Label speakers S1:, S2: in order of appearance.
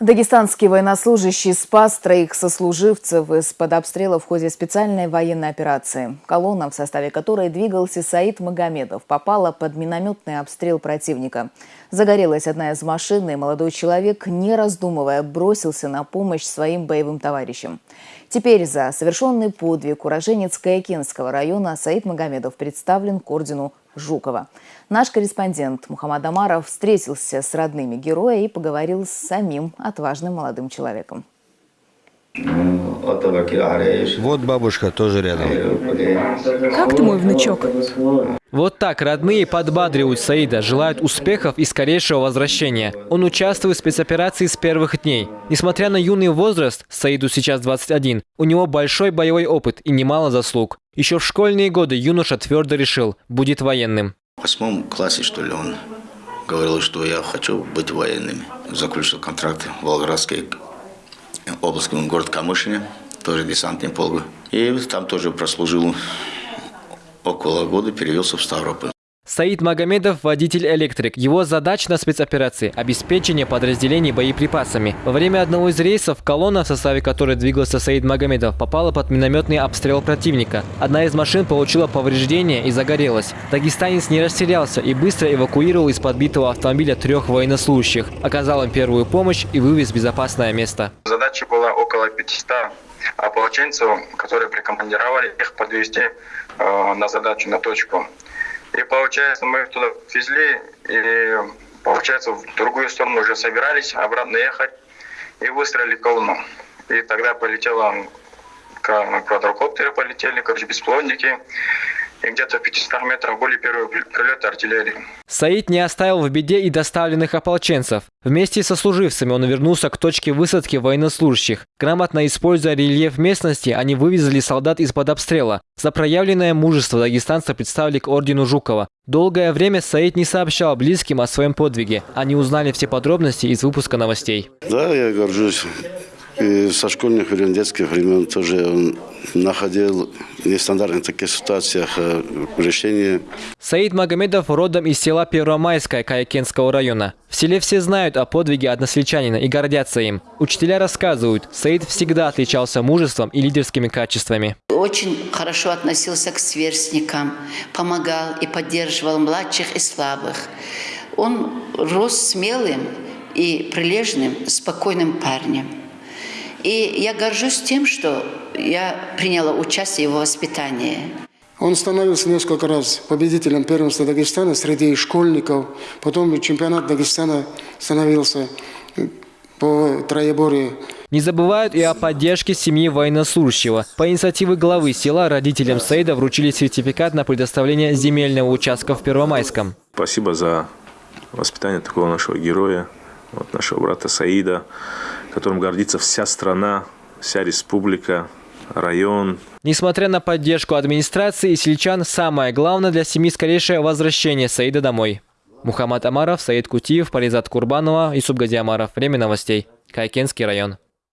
S1: Дагестанский военнослужащий спас троих сослуживцев из-под обстрела в ходе специальной военной операции. Колонна, в составе которой двигался Саид Магомедов, попала под минометный обстрел противника. Загорелась одна из машин, и молодой человек, не раздумывая, бросился на помощь своим боевым товарищам. Теперь за совершенный подвиг уроженец Каякинского района Саид Магомедов представлен к ордену Жукова. Наш корреспондент Мухаммад Амаров встретился с родными героя и поговорил с самим отважным молодым человеком.
S2: Вот бабушка тоже рядом.
S3: Как ты, мой внучок?
S4: Вот так родные подбадривают Саида, желают успехов и скорейшего возвращения. Он участвует в спецоперации с первых дней. Несмотря на юный возраст, Саиду сейчас 21, у него большой боевой опыт и немало заслуг. Еще в школьные годы юноша твердо решил, будет военным.
S5: В восьмом классе, что ли, он говорил, что я хочу быть военным. Заключил контракт в Волгоградской областном город Камышине, тоже десантный полк. И там тоже прослужил около года, перевелся в Ставрополь.
S4: Саид Магомедов – водитель-электрик. Его задача на спецоперации – обеспечение подразделений боеприпасами. Во время одного из рейсов колонна, в составе которой двигался Саид Магомедов, попала под минометный обстрел противника. Одна из машин получила повреждения и загорелась. Дагестанец не растерялся и быстро эвакуировал из подбитого автомобиля трех военнослужащих, оказал им первую помощь и вывез в безопасное место.
S6: Задача была около 500 ополченцев, которые прикомандировали их подвести э, на задачу, на точку. И получается, мы их туда везли, и получается, в другую сторону уже собирались обратно ехать, и выстрелили колонну. И тогда полетела квадрокоптеры полетели, короче, бесплодники и где-то в 500 метрах были первые прилеты артиллерии.
S4: Саид не оставил в беде и доставленных ополченцев. Вместе со служивцами он вернулся к точке высадки военнослужащих. Грамотно используя рельеф местности, они вывезли солдат из-под обстрела. За проявленное мужество дагестанца представили к ордену Жукова. Долгое время Саид не сообщал близким о своем подвиге. Они узнали все подробности из выпуска новостей.
S7: Да, я горжусь и со школьных времен, детских времен тоже он находил в нестандартных таких ситуациях э, решение.
S4: Саид Магомедов родом из села Первомайское Каякенского района. В селе все знают о подвиге односельчанина и гордятся им. Учителя рассказывают, Саид всегда отличался мужеством и лидерскими качествами.
S8: Очень хорошо относился к сверстникам, помогал и поддерживал младших и слабых. Он рос смелым и прилежным, спокойным парнем. И я горжусь тем, что я приняла участие в его воспитании.
S9: Он становился несколько раз победителем первенства Дагестана среди школьников. Потом чемпионат Дагестана становился по троеборье.
S4: Не забывают и о поддержке семьи военнослужащего. По инициативе главы села родителям Саида вручили сертификат на предоставление земельного участка в Первомайском.
S10: Спасибо за воспитание такого нашего героя, вот нашего брата Саида которым гордится вся страна, вся республика, район.
S4: Несмотря на поддержку администрации и сельчан, самое главное для семьи скорейшее возвращение Саида домой. Мухаммад Амаров, Саид Кутиев, Паризат Курбанова и Субгади Амаров. Время новостей. Кайкенский район.